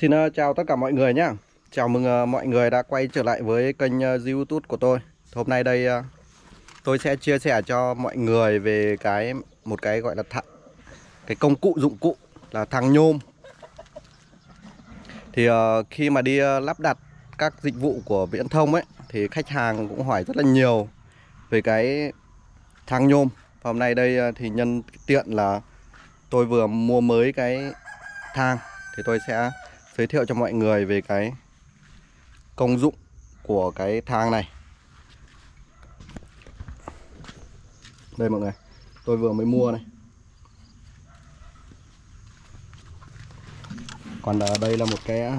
Xin ờ, chào tất cả mọi người nhé Chào mừng ờ, mọi người đã quay trở lại với kênh ờ, youtube của tôi. Hôm nay đây tôi sẽ chia sẻ cho mọi người về cái một cái gọi là thặng, cái công cụ dụng cụ là thằng nhôm. Thì khi mà đi lắp đặt các dịch vụ của viễn thông ấy Thì khách hàng cũng hỏi rất là nhiều về cái thang nhôm. Hôm nay đây thì nhân tiện là tôi vừa mua mới cái thang Thì tôi sẽ giới thiệu cho mọi người về cái công dụng của cái thang này. Đây mọi người, tôi vừa mới mua này. Còn ở đây là một cái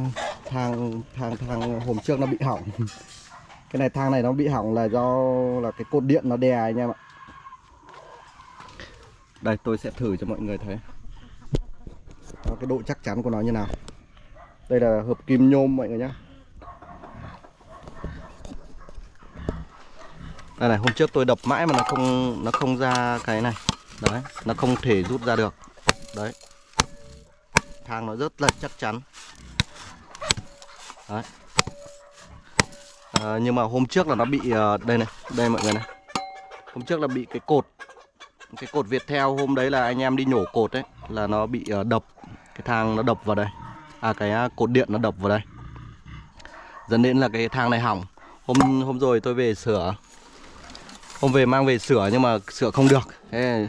thang thang thang hôm trước nó bị hỏng. Cái này, thang này nó bị hỏng là do, là cái cột điện nó đè anh em ạ. Đây, tôi sẽ thử cho mọi người thấy. Cái độ chắc chắn của nó như nào đây là hợp kim nhôm mọi người nhé đây này hôm trước tôi đập mãi mà nó không nó không ra cái này. Đấy nó không thể rút ra được. Đấy. Thang nó rất là chắc chắn. Đấy. À, nhưng mà hôm trước là nó bị ờ, đây này đây mọi người này. Hôm trước là bị cái cột cái cột Việt theo hôm đấy là anh em đi nhổ cột đấy là nó bị ờ, đập. Cái thang nó đập vào đây à cái à, cột điện nó đập vào đây. Dẫn đến là cái thang này hỏng. Hôm hôm rồi tôi về sửa. Hôm về mang về sửa nhưng mà sửa không được. Thế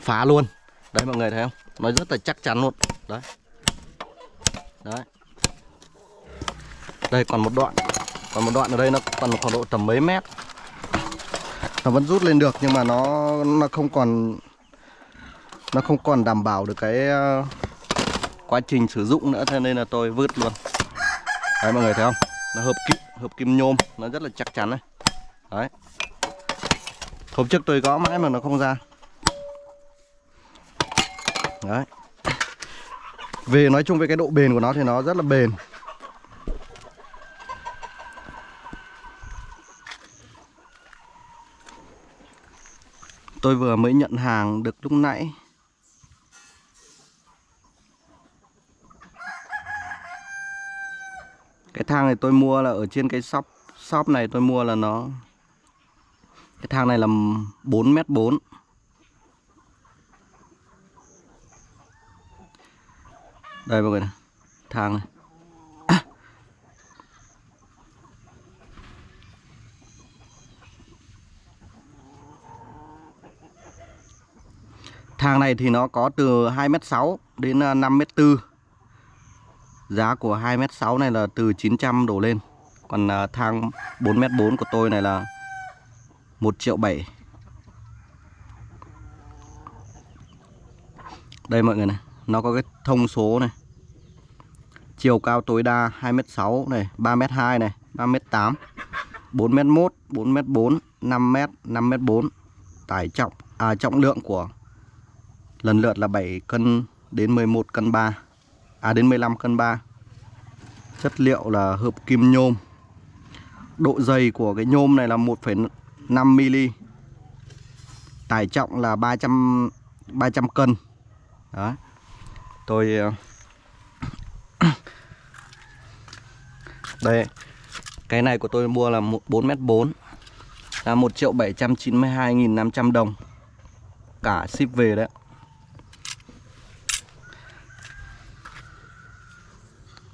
phá luôn. Đấy, mọi người thấy không? Nó rất là chắc chắn luôn. Đấy. Đấy. Đây, còn một đoạn. Còn một đoạn ở đây nó còn khoảng độ tầm mấy mét. Nó vẫn rút lên được nhưng mà nó nó không còn, nó không còn đảm bảo được cái à, quá trình sử dụng nữa, thế nên là tôi vứt luôn. Đấy, mọi người thấy không? Nó hợp kim hợp kim nhôm, nó rất là chắc chắn đấy. Đấy. Hôm trước tôi gõ mãi mà nó không ra. Đấy. Về nói chung về cái độ bền của nó thì nó rất là bền. Tôi vừa mới nhận hàng được lúc nãy. Cái thang này tôi mua là ở trên cái shop shop này tôi mua là nó, cái thang này là 4 mét 4 Đây mọi người này, Thang này à. Thang này thì nó có từ 2m6 đến à, 5m4 Giá của 2m6 này là từ 900 đổ lên. Còn à, thang 4m4 của tôi này là 1 triệu 7 Đây mọi người này Nó có cái thông số này. Chiều cao tối đa 2m6 này 3m2 này 3m8 4m1 4m4 5m 5m4 Tải trọng à, Trọng lượng của Lần lượt là 7 cân đến 11 cân 3 à đến 15 cân 3 chất liệu là hợp kim nhôm. Độ dày của cái nhôm này là 1,5 mm tải trọng là 300 300 cân. Đó. Tôi ờ, đây. Cái này của tôi mua là 4m4 là 1 triệu 792.500 đồng. Cả ship về đấy.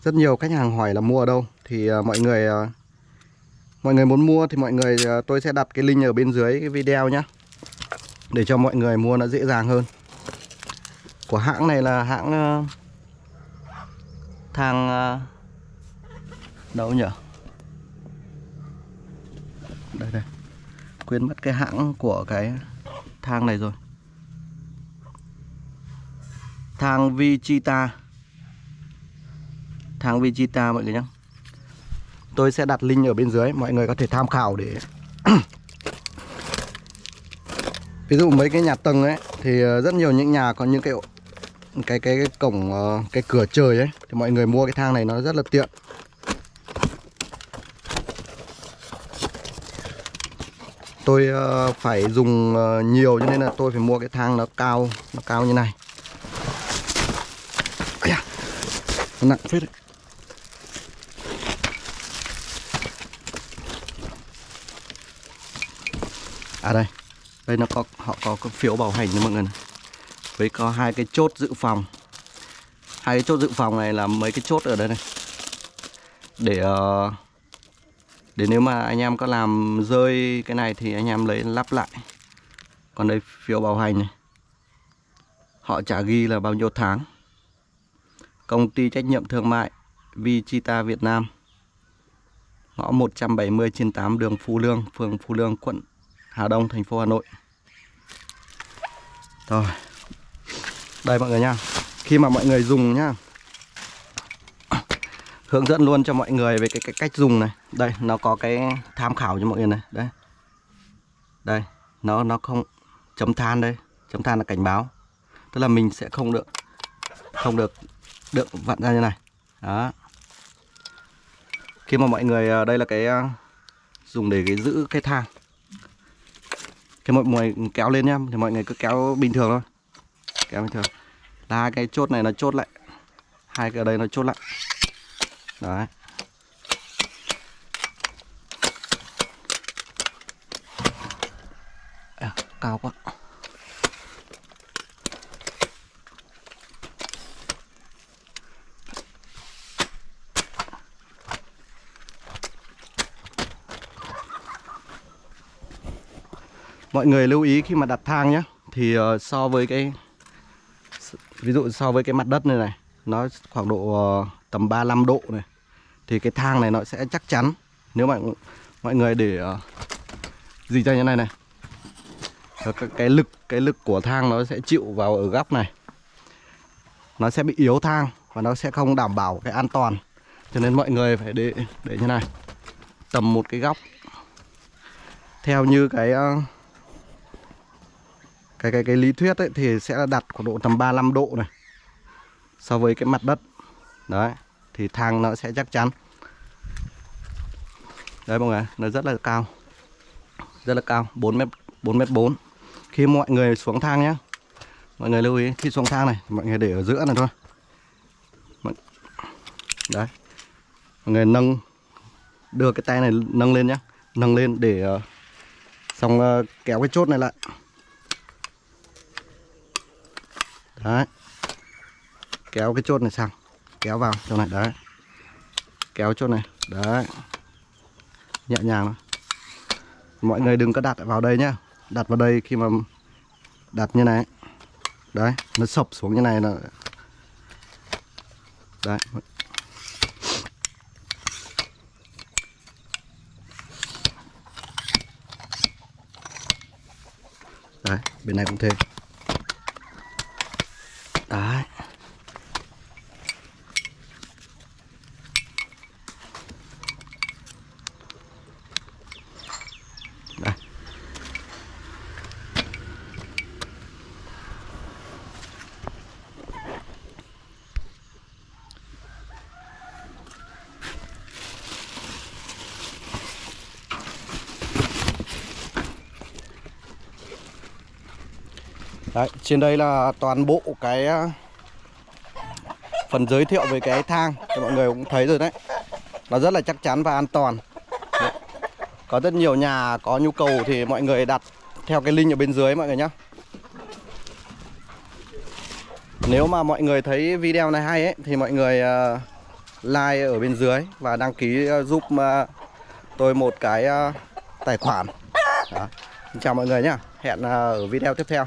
Rất nhiều khách hàng hỏi là mua ở đâu. Thì uh, mọi người uh, mọi người muốn mua thì mọi người uh, tôi sẽ đặt cái link ở bên dưới cái video nhé để cho mọi người mua nó dễ dàng hơn. Của hãng này là hãng uh, thang uh, đâu nhỉ đây đây. Quên mất cái hãng của cái thang này rồi. Thang Vichita thang Vegeta mọi người nhé Tôi sẽ đặt link ở bên dưới Mọi người có thể tham khảo để Ví dụ mấy cái nhà tầng ấy Thì ờ, rất nhiều những nhà có những cái cái cái, cái cổng ờ, cái cửa trời ấy thì mọi người mua cái thang này nó rất là tiện. Tôi ờ, phải dùng nhiều cho nên là tôi phải mua cái thang nó cao nó cao như này. Nặng phết đấy. À đây, đây nó có họ có, cái phiếu bảo hành cho mọi người này. Với có hai cái chốt dự phòng. Hai cái chốt dự phòng này là mấy cái chốt ở đây này. Để ờ, để nếu mà anh em có làm rơi cái này thì anh em lấy lắp lại. Còn đây phiếu bảo hành này. Họ trả ghi là bao nhiêu tháng. Công ty trách nhiệm thương mại Vichita Việt Nam Ngõ 170 trên 8 đường Phú Lương, phường Phú Lương, quận Hà Đông, thành phố Hà Nội. Rồi. Đây mọi người nha. Khi mà mọi người dùng nhá Hướng dẫn luôn cho mọi người về cái, cái cách dùng này. Đây, nó có cái tham khảo cho mọi người này. Đây. Đây, nó nó không chấm than đây. Chấm than là cảnh báo. Tức là mình sẽ không được Không được được vặn ra như này. Đó. Khi mà mọi người ờ, đây là cái ờ, dùng để cái giữ cái thang cái mọi người kéo lên nhá thì mọi người cứ kéo bình thường thôi. Kéo bình thường. Là hai cái chốt này nó chốt lại. Hai cái ở đây nó chốt lại. Đấy. À, cao quá. Mọi người lưu ý khi mà đặt thang nhé thì uh, so với cái ví dụ so với cái mặt đất này này nó khoảng độ uh, tầm 35 độ này thì cái thang này nó sẽ chắc chắn. Nếu mà mọi người để uh, gì cho như này này cái, cái lực cái lực của thang nó sẽ chịu vào ở góc này. Nó sẽ bị yếu thang và nó sẽ không đảm bảo cái an toàn. Cho nên mọi người phải để để như này tầm một cái góc. Theo như cái uh, cái cái cái lý thuyết ấy thì sẽ đặt khoảng độ tầm 35 độ này so với cái mặt đất. Đấy thì thang nó sẽ chắc chắn. Đấy mọi người nó rất là cao. Rất là cao 4 mét 4 mét 4 khi mọi người xuống thang nhé mọi người lưu ý khi xuống thang này mọi người để ở giữa này thôi. Đấy. Mọi người nâng đưa cái tay này nâng lên nhé nâng lên để uh, xong uh, kéo cái chốt này lại. Đấy. Kéo cái chốt này sang. Kéo vào chỗ này, đấy. Kéo chốt này, đấy. Nhẹ nhàng mọi người đừng có đặt vào đây nhá. Đặt vào đây khi mà đặt như này. Đấy, nó sập xuống như này là đấy. Đấy, bên này cũng thế. Đấy, trên đây là toàn bộ cái ờ, phần giới thiệu về cái thang thì mọi người cũng thấy rồi đấy. Nó rất là chắc chắn và an toàn. Đấy. Có rất nhiều nhà có nhu cầu thì mọi người đặt theo cái link ở bên dưới mọi người nhé. Nếu mà mọi người thấy video này hay ấy thì mọi người uh, like ở bên dưới và đăng ký uh, giúp uh, tôi một cái uh, tài khoản. Đó. Xin chào mọi người nhé. Hẹn uh, ở video tiếp theo.